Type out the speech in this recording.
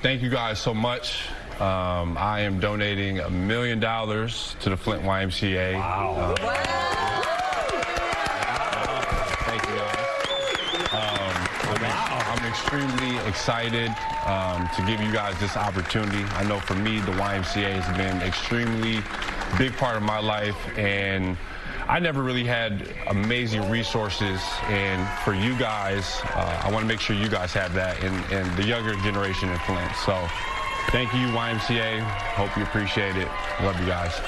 Thank you guys so much. Um, I am donating a million dollars to the Flint YMCA. Wow. Uh, Thank you guys. Um, I'm, wow. I'm extremely excited um, to give you guys this opportunity. I know for me, the YMCA has been extremely big part of my life, and I never really had amazing resources, and for you guys, uh, I want to make sure you guys have that, and, and the younger generation in Flint. So, thank you, YMCA. Hope you appreciate it. Love you guys.